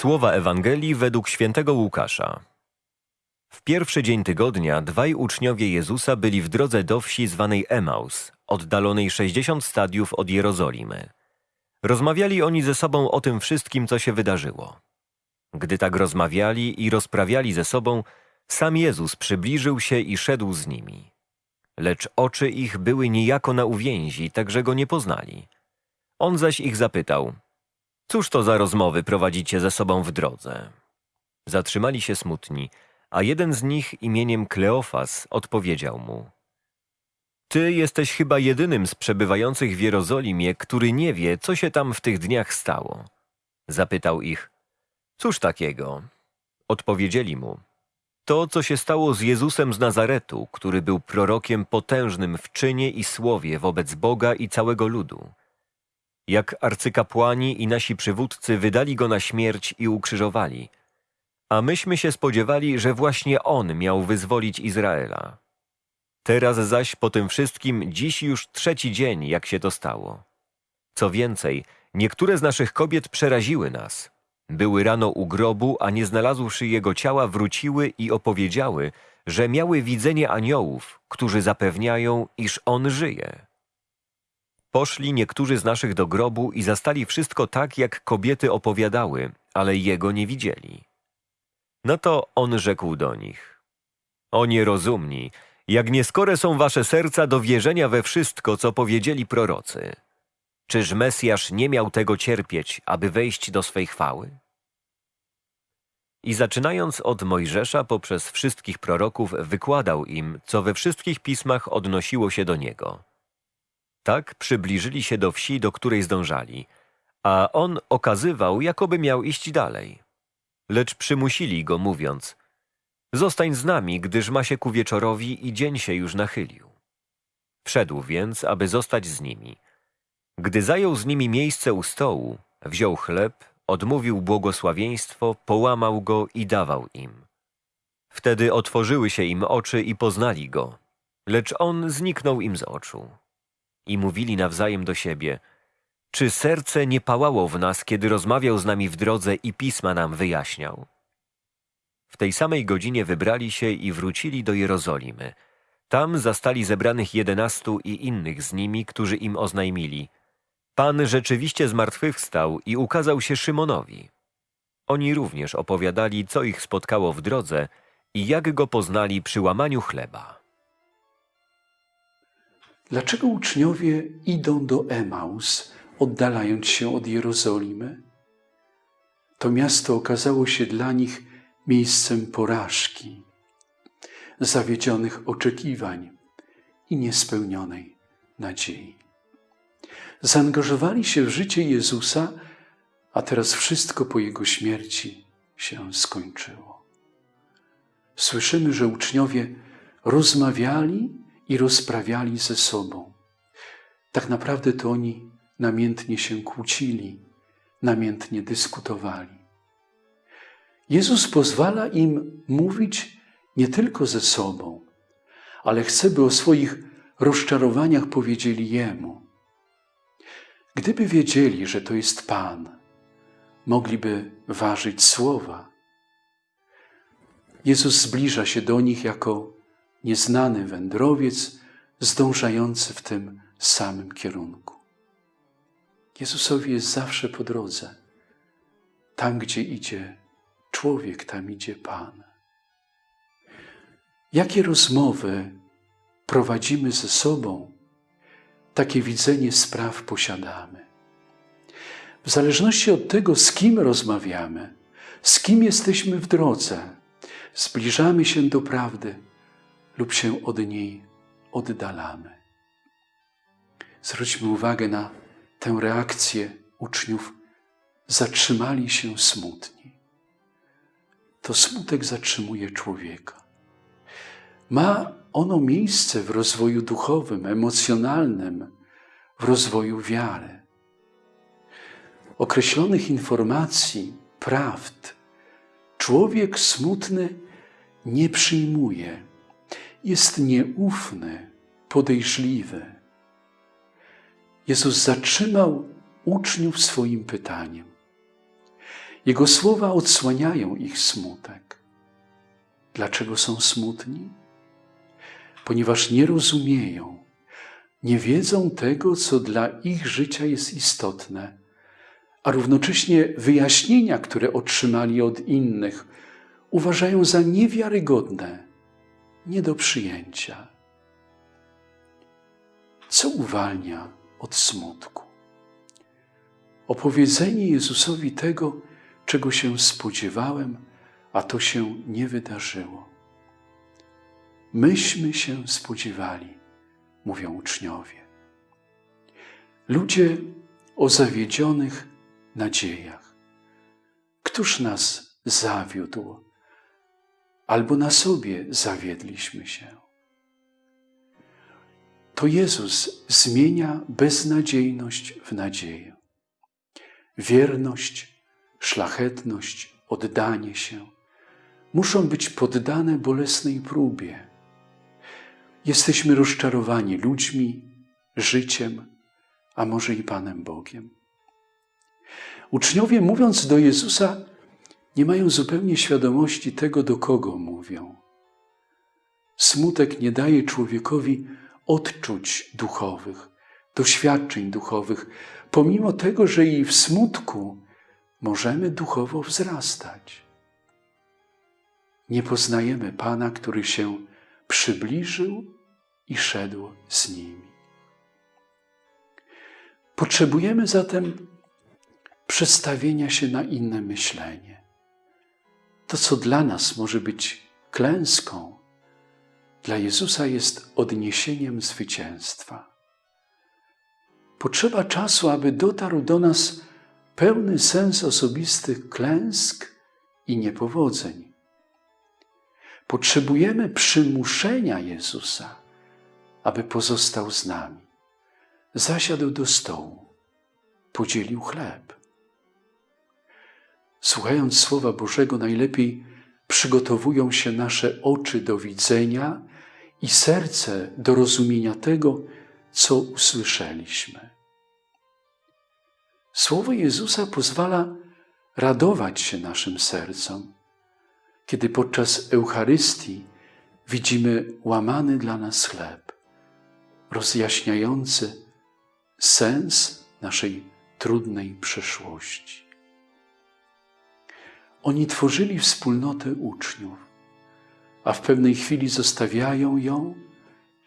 Słowa Ewangelii według świętego Łukasza. W pierwszy dzień tygodnia dwaj uczniowie Jezusa byli w drodze do wsi zwanej Emaus, oddalonej 60 stadiów od Jerozolimy. Rozmawiali oni ze sobą o tym wszystkim, co się wydarzyło. Gdy tak rozmawiali i rozprawiali ze sobą, sam Jezus przybliżył się i szedł z nimi. Lecz oczy ich były niejako na uwięzi, tak że go nie poznali. On zaś ich zapytał – Cóż to za rozmowy prowadzicie ze sobą w drodze? Zatrzymali się smutni, a jeden z nich imieniem Kleofas odpowiedział mu. Ty jesteś chyba jedynym z przebywających w Jerozolimie, który nie wie, co się tam w tych dniach stało. Zapytał ich. Cóż takiego? Odpowiedzieli mu. To, co się stało z Jezusem z Nazaretu, który był prorokiem potężnym w czynie i słowie wobec Boga i całego ludu jak arcykapłani i nasi przywódcy wydali go na śmierć i ukrzyżowali. A myśmy się spodziewali, że właśnie on miał wyzwolić Izraela. Teraz zaś po tym wszystkim dziś już trzeci dzień, jak się to stało. Co więcej, niektóre z naszych kobiet przeraziły nas. Były rano u grobu, a nie znalazłszy jego ciała, wróciły i opowiedziały, że miały widzenie aniołów, którzy zapewniają, iż on żyje. Poszli niektórzy z naszych do grobu i zastali wszystko tak, jak kobiety opowiadały, ale jego nie widzieli. No to on rzekł do nich: O nierozumni, jak nieskore są wasze serca do wierzenia we wszystko, co powiedzieli prorocy. Czyż Mesjasz nie miał tego cierpieć, aby wejść do swej chwały? I zaczynając od Mojżesza poprzez wszystkich proroków, wykładał im, co we wszystkich pismach odnosiło się do niego. Tak przybliżyli się do wsi, do której zdążali, a on okazywał, jakoby miał iść dalej. Lecz przymusili go, mówiąc: Zostań z nami, gdyż ma się ku wieczorowi i dzień się już nachylił. Wszedł więc, aby zostać z nimi. Gdy zajął z nimi miejsce u stołu, wziął chleb, odmówił błogosławieństwo, połamał go i dawał im. Wtedy otworzyły się im oczy i poznali go, lecz on zniknął im z oczu i mówili nawzajem do siebie, czy serce nie pałało w nas, kiedy rozmawiał z nami w drodze i pisma nam wyjaśniał? W tej samej godzinie wybrali się i wrócili do Jerozolimy. Tam zastali zebranych jedenastu i innych z nimi, którzy im oznajmili. Pan rzeczywiście zmartwychwstał i ukazał się Szymonowi. Oni również opowiadali, co ich spotkało w drodze i jak go poznali przy łamaniu chleba. Dlaczego uczniowie idą do Emaus, oddalając się od Jerozolimy? To miasto okazało się dla nich miejscem porażki, zawiedzionych oczekiwań i niespełnionej nadziei. Zaangażowali się w życie Jezusa, a teraz wszystko po Jego śmierci się skończyło. Słyszymy, że uczniowie rozmawiali i rozprawiali ze sobą. Tak naprawdę to oni namiętnie się kłócili, namiętnie dyskutowali. Jezus pozwala im mówić nie tylko ze sobą, ale chce, by o swoich rozczarowaniach powiedzieli Jemu. Gdyby wiedzieli, że to jest Pan, mogliby ważyć słowa. Jezus zbliża się do nich jako nieznany wędrowiec zdążający w tym samym kierunku. Jezusowi jest zawsze po drodze. Tam, gdzie idzie człowiek, tam idzie Pan. Jakie rozmowy prowadzimy ze sobą, takie widzenie spraw posiadamy. W zależności od tego, z kim rozmawiamy, z kim jesteśmy w drodze, zbliżamy się do prawdy lub się od niej oddalamy. Zwróćmy uwagę na tę reakcję uczniów. Zatrzymali się smutni. To smutek zatrzymuje człowieka. Ma ono miejsce w rozwoju duchowym, emocjonalnym, w rozwoju wiary. Określonych informacji, prawd, człowiek smutny nie przyjmuje jest nieufny, podejrzliwy. Jezus zatrzymał uczniów swoim pytaniem. Jego słowa odsłaniają ich smutek. Dlaczego są smutni? Ponieważ nie rozumieją, nie wiedzą tego, co dla ich życia jest istotne, a równocześnie wyjaśnienia, które otrzymali od innych, uważają za niewiarygodne, nie do przyjęcia. Co uwalnia od smutku? Opowiedzenie Jezusowi tego, czego się spodziewałem, a to się nie wydarzyło. Myśmy się spodziewali, mówią uczniowie. Ludzie o zawiedzionych nadziejach. Któż nas zawiódł, albo na sobie zawiedliśmy się? To Jezus zmienia beznadziejność w nadzieję. Wierność, szlachetność, oddanie się muszą być poddane bolesnej próbie. Jesteśmy rozczarowani ludźmi, życiem, a może i Panem Bogiem. Uczniowie, mówiąc do Jezusa, nie mają zupełnie świadomości tego, do kogo mówią. Smutek nie daje człowiekowi odczuć duchowych, doświadczeń duchowych, pomimo tego, że i w smutku możemy duchowo wzrastać. Nie poznajemy Pana, który się przybliżył i szedł z nimi. Potrzebujemy zatem przestawienia się na inne myślenie. To, co dla nas może być klęską, dla Jezusa jest odniesieniem zwycięstwa. Potrzeba czasu, aby dotarł do nas pełny sens osobistych klęsk i niepowodzeń. Potrzebujemy przymuszenia Jezusa, aby pozostał z nami. Zasiadł do stołu, podzielił chleb. Słuchając Słowa Bożego, najlepiej przygotowują się nasze oczy do widzenia i serce do rozumienia tego, co usłyszeliśmy. Słowo Jezusa pozwala radować się naszym sercom, kiedy podczas Eucharystii widzimy łamany dla nas chleb, rozjaśniający sens naszej trudnej przeszłości. Oni tworzyli wspólnotę uczniów, a w pewnej chwili zostawiają ją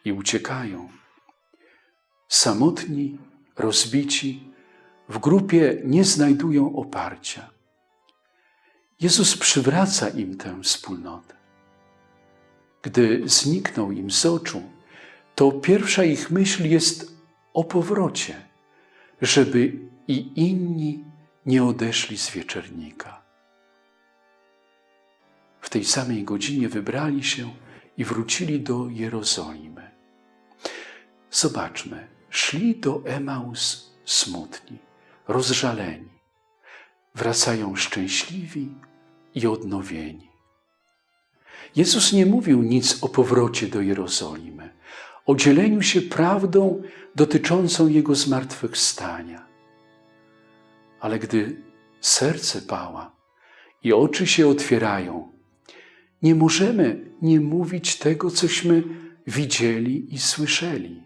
i uciekają. Samotni, rozbici, w grupie nie znajdują oparcia. Jezus przywraca im tę wspólnotę. Gdy zniknął im z oczu, to pierwsza ich myśl jest o powrocie, żeby i inni nie odeszli z wieczernika. Tej samej godzinie wybrali się i wrócili do Jerozolimy. Zobaczmy, szli do Emaus smutni, rozżaleni. Wracają szczęśliwi i odnowieni. Jezus nie mówił nic o powrocie do Jerozolimy, o dzieleniu się prawdą dotyczącą Jego zmartwychwstania. Ale gdy serce pała i oczy się otwierają, nie możemy nie mówić tego, cośmy widzieli i słyszeli.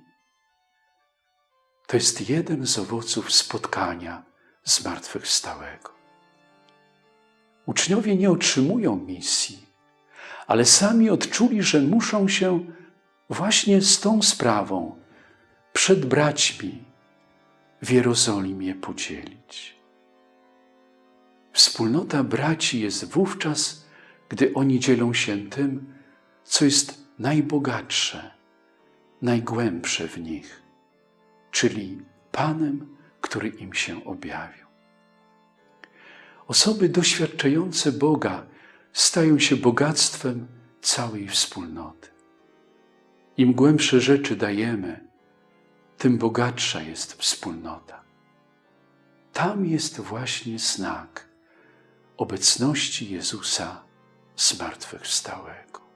To jest jeden z owoców spotkania zmartwychwstałego. Uczniowie nie otrzymują misji, ale sami odczuli, że muszą się właśnie z tą sprawą przed braćmi w Jerozolimie podzielić. Wspólnota braci jest wówczas, gdy oni dzielą się tym, co jest najbogatsze, najgłębsze w nich, czyli Panem, który im się objawił. Osoby doświadczające Boga stają się bogactwem całej wspólnoty. Im głębsze rzeczy dajemy, tym bogatsza jest wspólnota. Tam jest właśnie znak obecności Jezusa zmartwychwstałego.